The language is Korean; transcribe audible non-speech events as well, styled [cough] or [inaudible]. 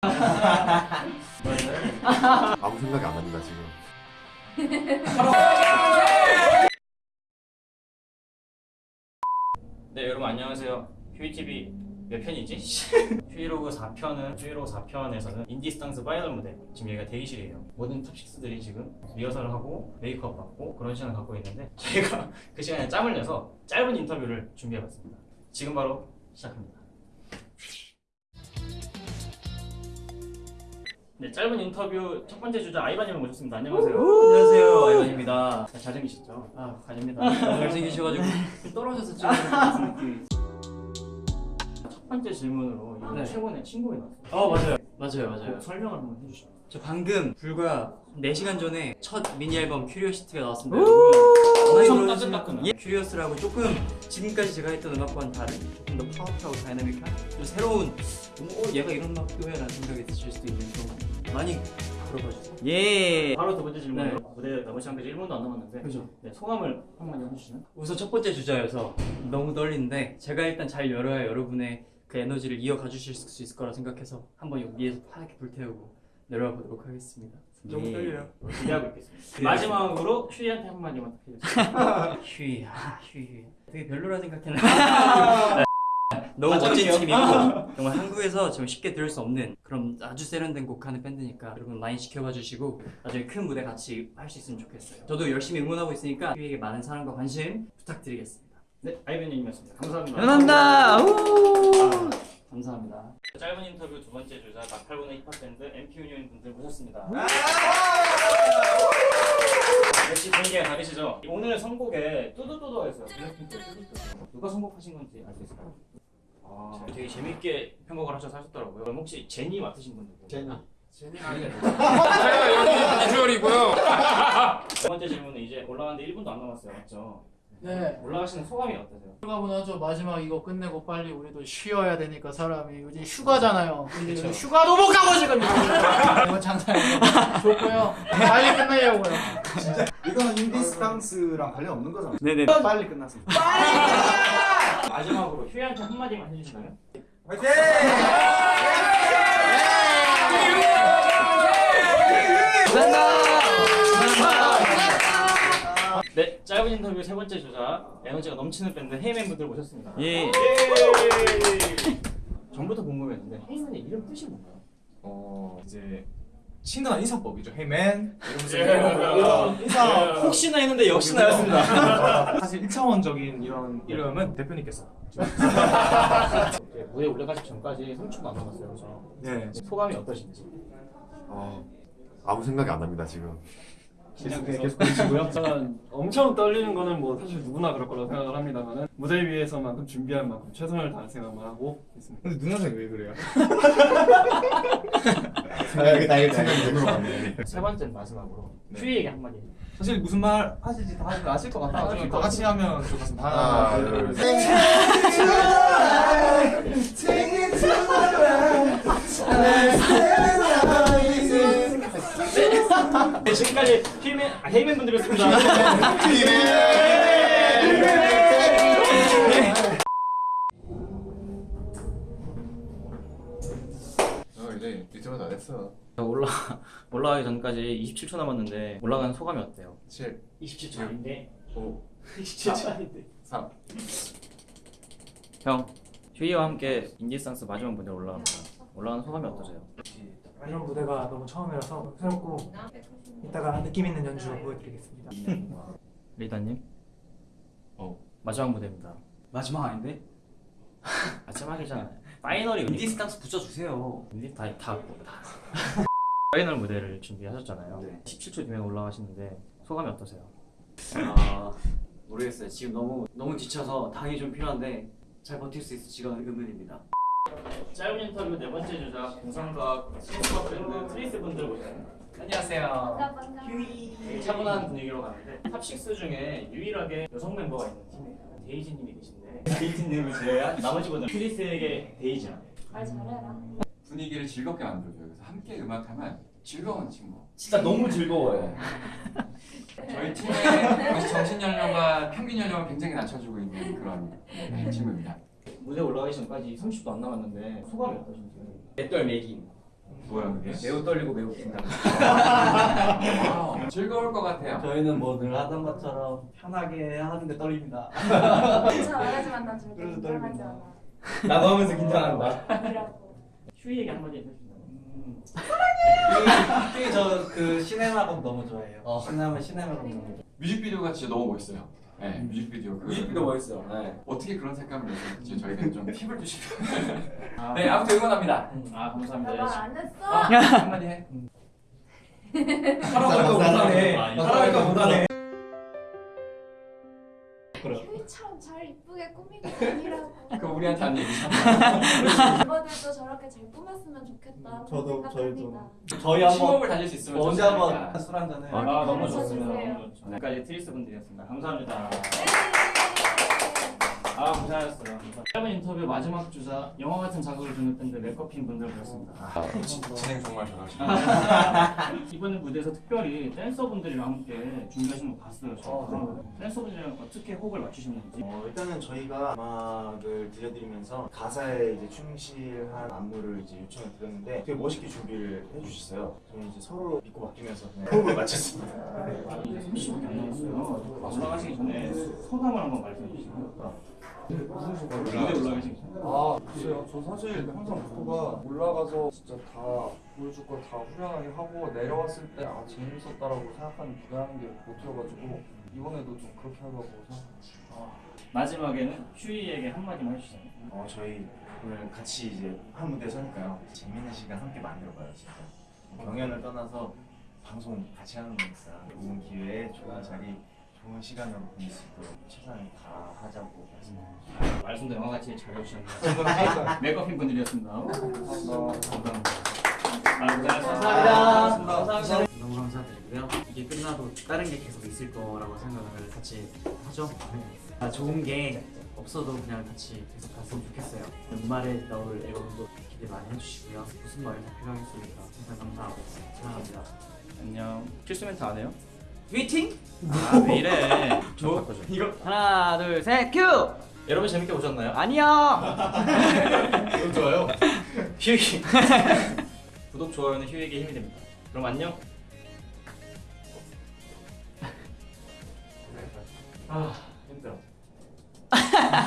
[laughs] 아무 생각이 안 납니다 지금. [laughs] 네 여러분 안녕하세요 휴이TV 몇 편이지? [laughs] 휴이로그 4편은 휴이로그 4편에서는 인디스탕스 파이널 무대 지금 여기가 대기실이에요 모든 top six들이 지금 리허설을 하고 메이크업 받고 그런 시간을 갖고 있는데 저희가 그 시간에 짬을 내서 짧은 인터뷰를 준비해봤습니다 지금 바로 시작합니다 네 짧은 인터뷰 첫 번째 주자 아이반님을 모셨습니다. 안녕하세요. 안녕하세요 아이반입니다. 자, 잘생기셨죠? 아 아닙니다. 잘생기셔가지고 [laughs] 떨어져서 지금 무슨 느낌이 첫 번째 질문으로 네. 최근에 신곡이 나왔어요. 어 맞아요. 맞아요 맞아요. 그 설명을 한번 해주시죠. 저 방금 불과 4시간 전에 첫 미니 앨범 Curiosity가 나왔습니다. 엄청 따끈따끈한. 예, Curious라고 조금 지금까지 제가 했던 음악과는 다른 조금 더 파워풀하고 다이나믹한 좀 새로운 어 얘가 이런 음악도 해 라는 생각이 드실 수도 있는 그런 거 많이 들어봐 주세요 예 바로 두 번째 질문으로 무대 남은 시간까지 1분도 안 남았는데 그죠 네, 소감을 한마디 해주시면 우선 첫 번째 주자여서 너무 떨리는데 제가 일단 잘 열어야 여러분의 그 에너지를 이어가 주실 수 있을 거라 생각해서 한번 여기에서 하얗게 불태우고 내려와 보도록 하겠습니다. 너무 예. 떨려요. 기대하고 있겠습니다 네. 마지막으로 휴이한테 한마디만 해주세요 휴이, 아, 휴이. 되게 별로라 생각했는데. [laughs] [laughs] 너무 멋진 팀이고 정말 한국에서 지금 쉽게 들을 수 없는 그런 아주 세련된 곡하는 밴드니까 여러분 많이 지켜봐 주시고 나중에 큰 무대 같이 할 수 있으면 좋겠어요. 저도 열심히 응원하고 있으니까 휴이에게 많은 사랑과 관심 부탁드리겠습니다. 네 아이벤님이었습니다 감사합니다 감사합니다. 우! 감사합니다. 짧은 인터뷰 두 번째 주자 나팔군의 힙합 밴드 MP 유니온 분들 모셨습니다 역시 분위기가 다르시죠? 오늘 선곡에 뚜두뚜두가 있어요 누가 선곡하신 건지 알 수 있을까요? 아, 되게 재밌게 편곡을 하셔서 하셨더라고요 그럼 혹시 제니 맡으신 분 누구? 제니 비주얼이고요. 두 번째 질문은 이제 올라가는데 1분도 안 남았어요 맞죠? 네. 올라가시는 소감이 어떠세요? 나죠. 마지막 이거 끝내고 빨리 우리도 쉬어야 되니까 사람이 요즘 휴가잖아요. 근데 그쵸. 요즘 휴가도 못 가고 지금 [laughs] 이번 장사예요. 좋고요. 빨리 끝내려고요. 이거는 인디스탕스랑 관련 없는 거잖아. 네네. 빨리 끝났습니다. 마지막으로 휴이한테 한마디만 해주신다면? 네, 짧은 인터뷰 세 번째 주자 에너지가 넘치는 밴드 헤이맨 분들 모셨습니다. 예. 예! 전부터 궁금했는데 헤이맨의 이름 뜻이 뭔가요? 어 이제 친근한 인사법이죠. 헤이맨 이러면서 예. 이런 인사 혹시나 했는데 역시나였습니다. 사실 1차원적인 이런 이름은 대표님께서 무대 올라가기 전까지 3초도 안 남았어요. 그래서 네 소감이 어떠신지? 어, 아무 생각이 안 납니다 지금. 계속 계속. 저는 엄청 떨리는 거는 뭐 사실 누구나 그럴 거라고 생각을 합니다만은 무대 위에서만큼 준비할 만큼 최선을 다할 생각만 하고 있습니다. 근데 눈화색이 왜 그래요? [laughs] 생각이 나 생각이 눈으로 갔네. 세 번째는 마지막으로 네. 휴이에게 한마디. 사실 무슨 말 하실지 다들 아실 것 같아 가지고 다 같이 하면 좋겠습니다. 하나, 둘, 셋. 네, 지금까지 헤이맨, 아, 헤이맨 분들이었습니다. 어 올라가기 전까지 27초 남았는데 올라가는 소감이 어때요? 7, 27초 아닌데 5, 27초 아닌데 3. 형 휴이와 함께 인디스탕스 마지막 무대 올라갑니다 올라가는 소감이 어떠세요? 이런 무대가 너무 처음이라서 새롭고 이따가 느낌 있는 연주 보여드리겠습니다. [laughs] 리더님 어. 마지막 무대입니다 마지막 아닌데? [laughs] 마지막이잖아요 파이널이 인디스탕스 붙여주세요. 인디 다, 다, 다. 파이널 무대를 준비하셨잖아요 17초 뒤에 올라가시는데 소감이 어떠세요? 아 모르겠어요. 지금 너무 너무 지쳐서 당이 좀 필요한데 잘 버틸 수 있을지가 의문입니다. 짧은 인터뷰 네 번째 주자 공상과학 스포츠 밴드 트리스 분들 모셨습니다 안녕하세요. 되게 차분한 분위기로 가는데 top 6 중에 유일하게 여성 멤버가 있는 팀이에요 데이지님이 계신데 데이지님을 제외한 나머지 분들 트리스에게 데이지랑 말 잘해라. 분위기를 즐겁게 만들어줘요. 그래서 함께 음악하면 즐거운 친구. 진짜 너무 즐거워요 [laughs] 저희 팀의 정신 연령과 평균 연령을 굉장히 낮춰주고 있는 그런 네, 친구입니다. 무대 올라가기 전까지 30도 안 남았는데 소감이 어떠신지 맷돌 매기. 뭐야 그게? 매우 떨리고 매우 긴장. 아, 즐거울 것 같아요. 저희는 뭐 늘 하던 것처럼 편하게 하는데 떨립니다. 진짜 말하지 만 난 절대 그래도 긴장하지 떨린다. 않아. 나도 하면서 긴장한다. 아니라고. 휴이에게 한마디 해주시나요? 특히 저그 시네마곡 너무 좋아해요. 시네마 시네마곡 너무 좋아해요. 뮤직비디오가 진짜 너무 멋있어요. 네, 뮤직비디오. 그- 뮤직비디오 멋있어요. 네. 어떻게 그런 색감을 내셨는지 저희가 좀 팁을 주시면. 아, 네, 아무튼 응원합니다. 아 감사합니다. 나말안 했어. 한마디 해. [laughs] 하라고 하니까 못하네. 하니까 못하네. 휴이처럼 잘 이쁘게 꾸미고 [laughs] 다니라고. 그 우리한테 한 얘기. 멤버들도 저렇게 잘 꾸몄으면 좋겠다. 저도 그런 저희도. 저희 한번 시범을 달릴 수 있으면 언제. 한번 술 한잔 해. 아, 너무 가르쳐 좋습니다. 지금까지 트리스 분들이었습니다. 감사합니다. 네. 아 고생하셨어요. 짧은 인터뷰 마지막 주자 영화 같은 자극을 주는 밴드 맥거핀 분들 모셨습니다. 진행 정말 잘하시네요. [laughs] 이번에 무대에서 특별히 댄서분들이랑 함께 준비하신 거 봤어요. 저. 어, 댄서분들이랑 어떻게 호흡을 맞추셨는지. 어, 일단은 저희가 음악을 들려드리면서 가사에 이제 충실한 안무를 이제 요청을 드렸는데 되게 멋있게 준비를 해주셨어요. 저희 이제 서로 믿고 맡기면서 호흡을 맞췄습니다. 아, 이제 30분이 안 남았어요. 올라가시기 전에 소감을 한번 말씀해 주시고요. 전에. 아 글쎄요 저 사실 항상 목표가 올라가서 진짜 다 보여줄 걸 다 후련하게 하고 내려왔을 때 아 재밌었다라고 생각하는 무대하는 게 목표여가지고 이번에도 좀 그렇게 하려고 생각합니다 마지막에는 휴이에게 한마디만 해주시죠. 어, 저희 오늘 같이 이제 한 무대 서니까요. 재밌는 시간 함께 만들어봐요, 진짜. 경연을 떠나서 방송 같이 하는 거니까 좋은 기회에 좋은 자리, 좋은 시간으로 보낼 수 있도록 최선을 다하자고 말씀드립니다. 말씀도 영화같이 잘 해주셨네요. [laughs] 메이크업인 분들이었습니다. 감사합니다. 아, 고생하셨습니다. 감사합니다. 너무 감사드리고요. 이게 끝나도 다른 게 계속 있을 거라고 생각을 같이 하죠. 아, 좋은 게 없어도 그냥 같이 계속 갔으면 좋겠어요. 연말에 나올 앨범도 기대 많이 해주시고요. 무슨 말이 다 필요하겠습니까? 항상 감사하고 사랑합니다. 안녕. 필수 멘트 안 해요? 휘팅? 아, 왜 이래. 저 이거 하나, 둘, 셋, 큐! 여러분 재밌게 보셨나요? 아니요! [laughs] 좋아요. 휴이. [laughs] 구독, 좋아요는 휴이에게 힘이 됩니다. 그럼 안녕. 아, 힘들어. [laughs]